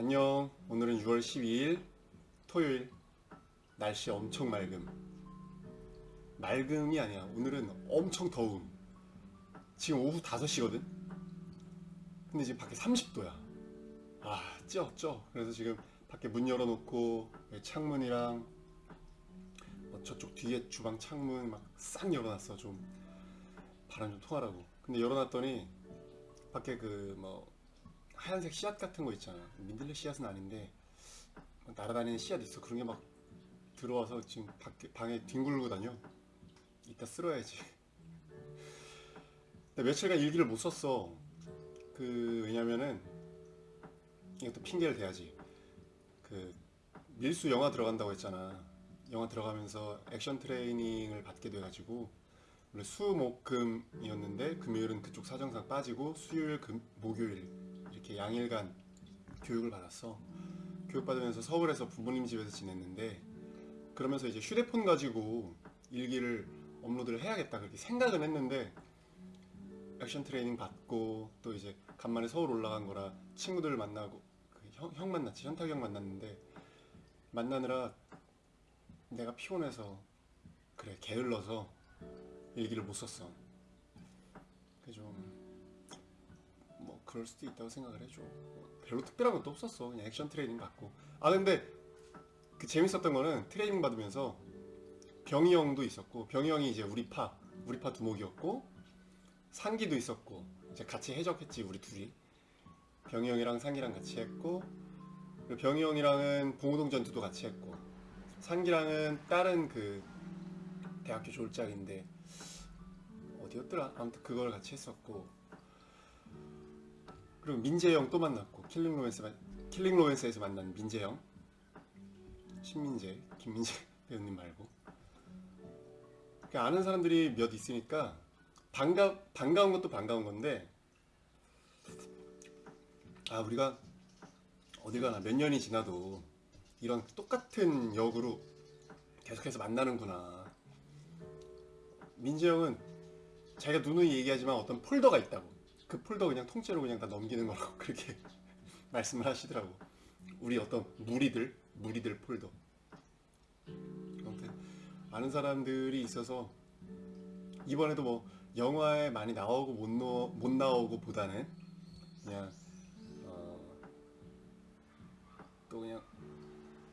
안녕. 오늘은 6월 12일 토요일. 날씨 엄청 맑음. 맑음이 아니야. 오늘은 엄청 더움. 지금 오후 5시거든? 근데 지금 밖에 30도야. 아, 쪄, 쪄. 그래서 지금 밖에 문 열어놓고 창문이랑 뭐 저쪽 뒤에 주방 창문 막 싹 열어놨어. 좀 바람 좀 통하라고. 근데 열어놨더니 밖에 그 뭐 하얀색 씨앗 같은 거 있잖아. 민들레 씨앗은 아닌데 막 날아다니는 씨앗 있어. 그런 게 막 들어와서 지금 밖에 방에 뒹굴고 다녀. 이따 쓸어야지. 며칠간 일기를 못 썼어. 그 왜냐면은 이것도 핑계를 대야지. 그 밀수 영화 들어간다고 했잖아. 영화 들어가면서 액션 트레이닝을 받게 돼가지고 원래 수목금이었는데 금요일은 그쪽 사정상 빠지고 수요일 금 목요일 이렇게 양일간 교육을 받았어. 교육 받으면서 서울에서 부모님 집에서 지냈는데 그러면서 이제 휴대폰 가지고 일기를 업로드를 해야겠다 그렇게 생각은 했는데 액션 트레이닝 받고 또 이제 간만에 서울 올라간 거라 친구들 만나고 그 형, 형 만났지 현탁 형 만났는데 만나느라 내가 피곤해서 그래 게을러서 일기를 못 썼어. 그럴 수도 있다고 생각을 해줘. 별로 특별한 것도 없었어. 그냥 액션 트레이닝 받고. 아 근데 그 재밌었던 거는 트레이닝 받으면서 병희 형도 있었고 병희 형이 이제 우리 파 우리 파 두목이었고 상기도 있었고 이제 같이 해적했지 우리 둘이 병희 형이랑 상기랑 같이 했고 병희 형이랑은 봉오동 전투도 같이 했고 상기랑은 다른 그 대학교 졸작인데 어디였더라 아무튼 그걸 같이 했었고 그리고 민재형 또 만났고 킬링 로맨스 마- 킬링 로맨스에서 만난 민재형? 신민재 김민재 배우님 말고. 그 아는 사람들이 몇 있으니까 반가 반가운 것도 반가운 건데 아 우리가 어디 가나 몇 년이 지나도 이런 똑같은 역으로 계속해서 만나는구나. 민재 형은 자기가 누누이 얘기하지만 어떤 폴더가 있다고 그 폴더 그냥 통째로 그냥 다 넘기는 거라고 그렇게 말씀을 하시더라고. 우리 어떤 무리들 무리들 폴더. 아무튼 아는 사람들이 있어서 이번에도 뭐 영화에 많이 나오고 못, 넣, 못 나오고 보다는 그냥 어, 또 그냥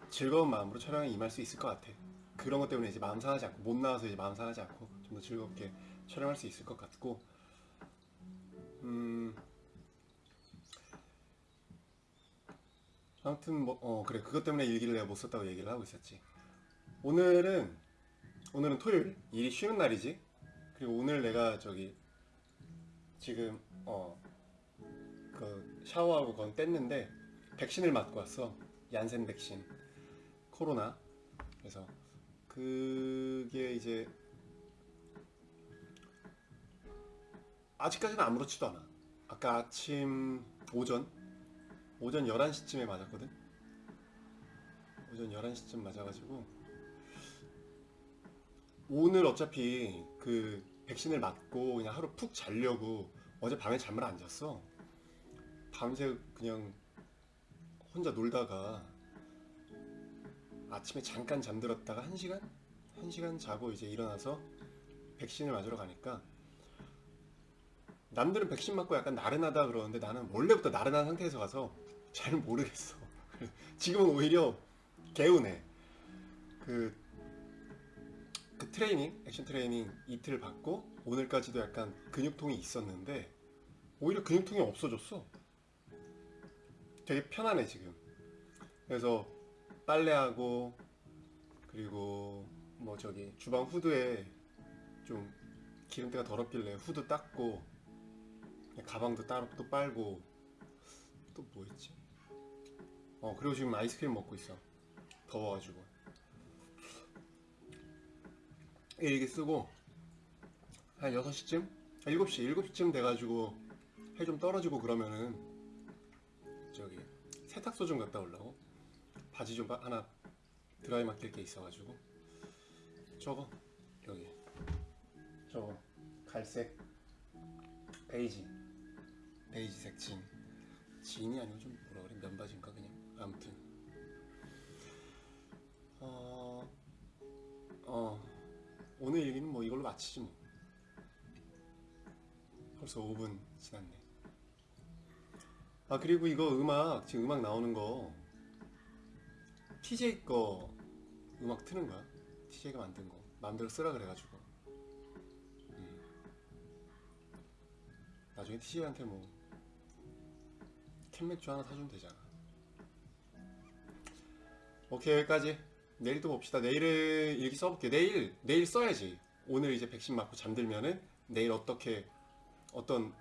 즐거운 마음으로 촬영에 임할 수 있을 것 같아. 그런 것 때문에 이제 마음 상하지 않고 못 나와서 이제 마음 상하지 않고 좀 더 즐겁게 촬영할 수 있을 것 같고 음. 아무튼 뭐 어 그래. 그것 때문에 일기를 내가 못 썼다고 얘기를 하고 있었지. 오늘은 오늘은 토요일. 일이 쉬는 날이지. 그리고 오늘 내가 저기 지금 어 그 샤워하고 건 뗐는데 백신을 맞고 왔어. 얀센 백신. 코로나. 그래서 그게 이제 아직까지는 아무렇지도 않아. 아까 아침 오전 오전 11시쯤에 맞았거든. 오전 11시쯤 맞아가지고 오늘 어차피 그 백신을 맞고 그냥 하루 푹 자려고 어제 밤에 잠을 안 잤어. 밤새 그냥 혼자 놀다가 아침에 잠깐 잠들었다가 1시간? 1시간 자고 이제 일어나서 백신을 맞으러 가니까 남들은 백신 맞고 약간 나른하다 그러는데 나는 원래부터 나른한 상태에서 가서 잘 모르겠어. 지금은 오히려 개운해. 그, 그 트레이닝, 액션 트레이닝 이틀 받고 오늘까지도 약간 근육통이 있었는데 오히려 근육통이 없어졌어. 되게 편하네 지금. 그래서 빨래하고 그리고 뭐 저기 주방 후드에 좀 기름때가 더럽길래 후드 닦고 가방도 따로 또 빨고. 또 뭐 있지? 어 그리고 지금 아이스크림 먹고 있어. 더워가지고. 일기 쓰고 한 6시쯤? 7시 7시쯤 돼가지고 해 좀 떨어지고 그러면은 저기 세탁소 좀 갔다 오려고. 바지 좀 바- 하나 드라이 맡길 게 있어가지고. 저거 여기. 저거. 갈색. 베이지 베이지색 진 진이 아니고 좀 뭐라 그래? 면바지인가 그냥? 아무튼. 어, 어. 오늘 얘기는 뭐 이걸로 마치지 뭐. 벌써 5분 지났네. 아 그리고 이거 음악 지금 음악 나오는 거 TJ 거 음악 트는 거야? TJ가 만든 거. 마음대로 쓰라 그래가지고. 음. 나중에 TJ한테 뭐 캔맥주 하나 사주면 되잖아. 오케이 여기까지. 내일 또 봅시다. 내일은 일기 써볼게. 내일 내일 써야지. 오늘 이제 백신 맞고 잠들면은 내일 어떻게 어떤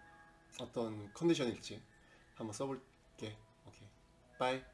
어떤 컨디션일지 한번 써볼게. 오케이. 바이.